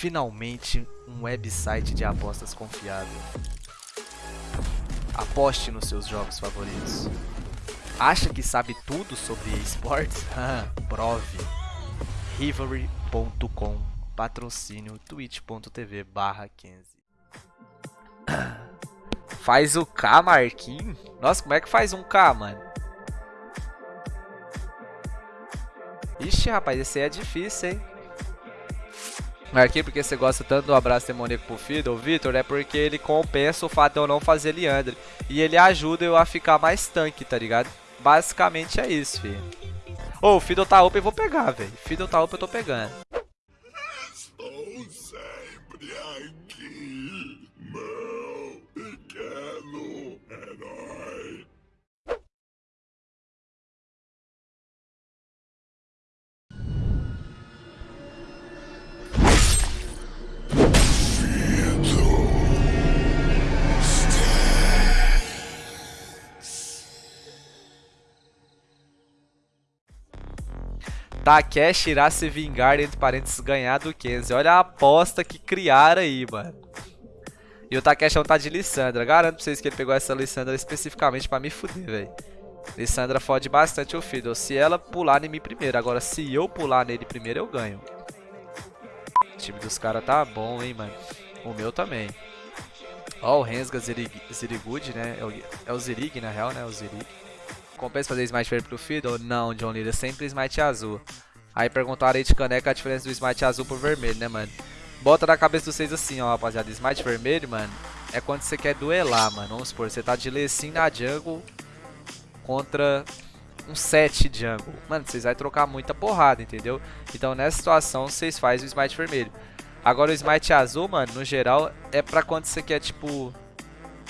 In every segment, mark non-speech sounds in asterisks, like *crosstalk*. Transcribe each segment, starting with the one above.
Finalmente, um website de apostas confiável. Aposte nos seus jogos favoritos. Acha que sabe tudo sobre esportes? *laughs* Prove. Rivalry.com Patrocínio twitch.tv barra 15 *coughs* Faz o K, Marquinhos? Nossa, como é que faz um K, mano? Ixi, rapaz, esse aí é difícil, hein? Marquinhos, porque você gosta tanto do abraço demoníaco pro Fiddle, Vitor, é porque ele compensa o fato de eu não fazer Leandre. E ele ajuda eu a ficar mais tanque, tá ligado? Basicamente é isso, filho. Ô, oh, o Fiddle tá up, eu vou pegar, velho. Fiddle tá up, eu tô pegando. Estou sempre aqui, meu Takeshi irá se vingar, entre parênteses, ganhar do Kenzie. Olha a aposta que criaram aí, mano. E o Takeshi não tá de Lissandra. Garanto pra vocês que ele pegou essa Lissandra especificamente pra me fuder, velho. Lissandra fode bastante o Fiddle. Se ela pular em mim primeiro. Agora, se eu pular nele primeiro, eu ganho. O time dos caras tá bom, hein, mano. O meu também. Ó, o Rensga Zirig, Zirigud, né? É o, é o Zirig, na real, né? O Zirig. Compensa fazer Smite verde pro Fiddle? Não, John Leader, sempre Smite azul. Aí perguntaram aí de caneca a diferença do Smite azul pro vermelho, né, mano? Bota na cabeça de vocês assim, ó, rapaziada. Smite vermelho, mano, é quando você quer duelar, mano. Vamos supor, você tá de Lecim na jungle contra um 7 jungle. Mano, vocês vão trocar muita porrada, entendeu? Então, nessa situação, vocês fazem o Smite vermelho. Agora, o Smite azul, mano, no geral, é pra quando você quer, tipo,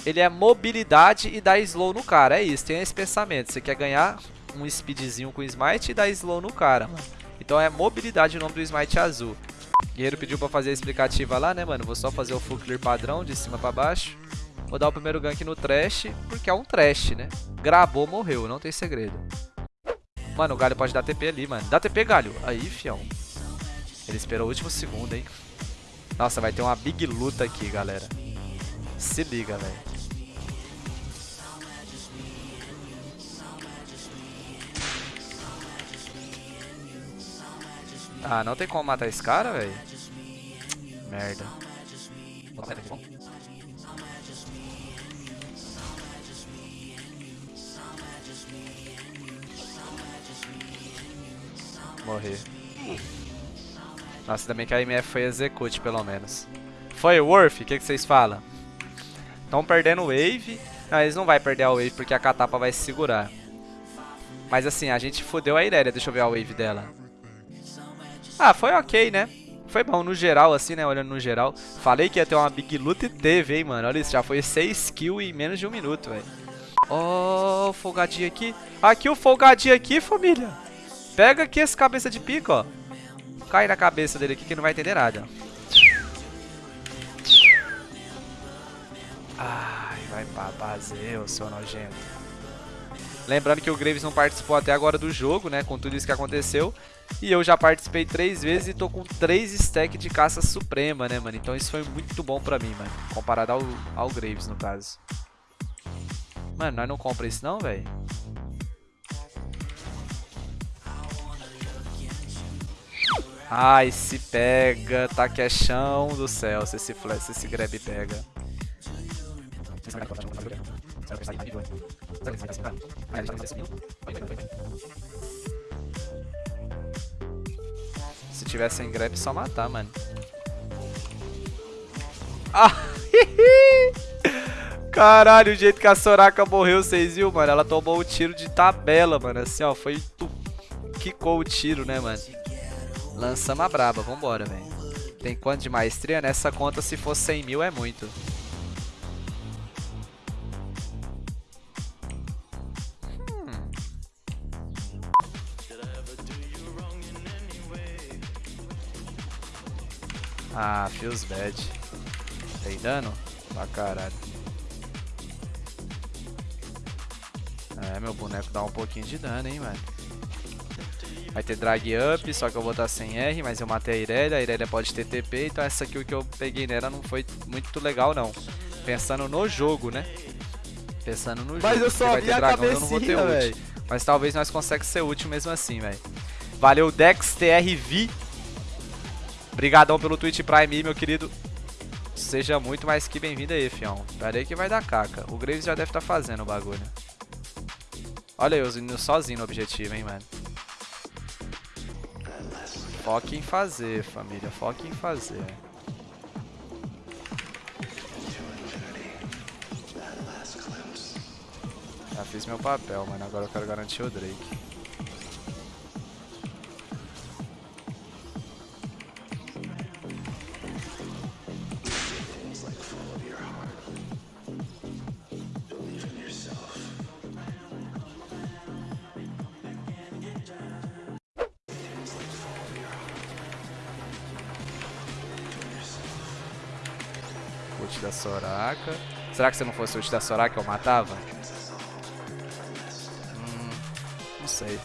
ele é mobilidade e dá slow no cara. É isso, tem esse pensamento. Você quer ganhar um speedzinho com smite e dar slow no cara, mano. Então é mobilidade o nome do smite azul. Guerreiro pediu pra fazer a explicativa lá, né, mano? Vou só fazer o full clear padrão, de cima pra baixo. Vou dar o primeiro gank no trash, porque é um trash, né? Gravou, morreu, não tem segredo. Mano, o Galho pode dar TP ali, mano. Dá TP, Galho. Aí, fião. Ele esperou o último segundo, hein? Nossa, vai ter uma big luta aqui, galera. Se liga, velho. Ah, não tem como matar esse cara, velho? Merda. Morrer. Nossa, também que a MF foi execute, pelo menos. Foi worth? O que, que vocês falam? Estão perdendo wave. Não, eles não vão perder a wave porque a Katapa vai se segurar. Mas assim, a gente fodeu a Irelia. Deixa eu ver a wave dela. Ah, foi ok, né? Foi bom no geral, assim, né? Olhando no geral. Falei que ia ter uma big luta e teve, hein, mano. Olha isso, já foi 6 kills em menos de um minuto, velho. Ó, oh, folgadinho aqui. Aqui o folgadinho aqui, família. Pega aqui esse cabeça de pico, ó. Cai na cabeça dele aqui que não vai entender nada. Ai, vai pra ô seu nojento. Lembrando que o Graves não participou até agora do jogo, né? Com tudo isso que aconteceu. E eu já participei três vezes e tô com três stacks de caça suprema, né, mano? Então isso foi muito bom pra mim, mano. Comparado ao, ao Graves, no caso. Mano, nós não compra isso não, velho? Ai, se pega, tá que é chão do céu se esse, se esse grab pega. Se tivesse sem grab, só matar, mano. Ah! *laughs* Caralho, o jeito que a Soraka morreu, vocês viram, mano? Ela tomou um tiro de tabela, mano. Assim, ó, foi... Quicou o tiro, né, mano? Lançamos a braba, vambora, velho. Tem quanto de maestria? Nessa conta, se for 100 mil, é muito. Ah, feels bad. Tem dano? Pra caralho. É, meu boneco dá um pouquinho de dano, hein, mano. Vai ter drag up, só que eu vou estar sem R, mas eu matei a Irelia, a Irelia pode ter TP, então essa kill que eu peguei nela não foi muito legal não. Pensando no jogo, né? Pensando no mas jogo. Mas eu só vi a dragão, cabecinha, velho. Mas talvez nós consiga ser útil mesmo assim, velho. Valeu, Dex TRV. Obrigadão pelo Twitch Prime, meu querido. Seja muito mais que bem-vindo aí, fião. Pera aí que vai dar caca. O Graves já deve estar tá fazendo o bagulho. Olha eu indo sozinho no objetivo, hein, mano. Foque em fazer, família. Foque em fazer. Já fiz meu papel, mano. Agora eu quero garantir o Drake. Da Soraka. Será que se não fosse o ult da Soraka eu matava? Hum, não sei.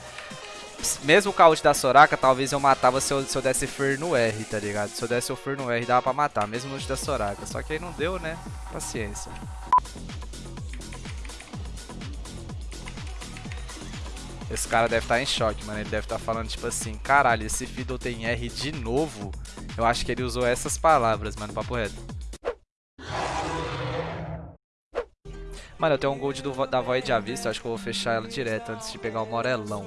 Mesmo com a ult da Soraka, talvez eu matava se eu, se eu desse Fer no R, tá ligado? Se eu desse o Fer no R, dava pra matar, mesmo no ult da Soraka. Só que aí não deu, né? Paciência. Esse cara deve estar tá em choque, mano. Ele deve estar tá falando, tipo assim, caralho, esse Fiddle tem R de novo? Eu acho que ele usou essas palavras, mano, papo reto. Mano, eu tenho um gold do, da Void à vista, acho que eu vou fechar ela direto antes de pegar o Morelão.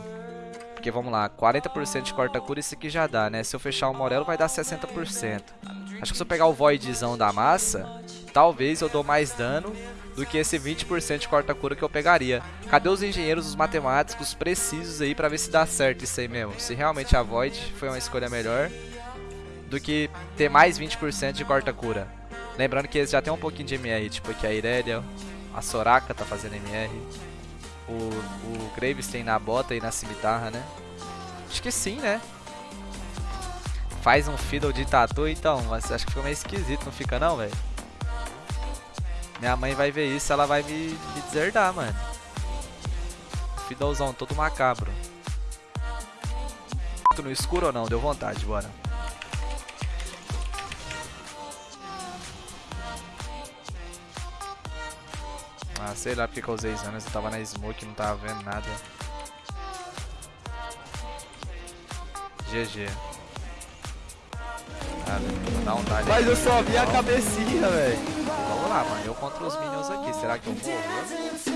Porque vamos lá, 40% de corta-cura isso aqui já dá, né? Se eu fechar o Morelo vai dar 60%. Acho que se eu pegar o Voidzão da massa, talvez eu dou mais dano do que esse 20% de corta-cura que eu pegaria. Cadê os engenheiros, os matemáticos precisos aí pra ver se dá certo isso aí mesmo? Se realmente a Void foi uma escolha melhor do que ter mais 20% de corta-cura. Lembrando que eles já tem um pouquinho de MR, tipo aqui a Irelia, a Soraka tá fazendo MR. O, o Graves tem na bota e na cimitarra, né? Acho que sim, né? Faz um fiddle de tatu, então. Mas acho que ficou meio esquisito, não fica não, velho? Minha mãe vai ver isso, ela vai me, me deserdar, mano. Fiddlezão todo macabro. No escuro ou não? Deu vontade, bora. Sei lá porque que eu usei Zanas, eu tava na smoke, não tava vendo nada. GG. Ah, vou dar um dali. Mas eu só vi a cabecinha, velho. Vamos lá, mano. Eu contra os minions aqui. Será que eu morro?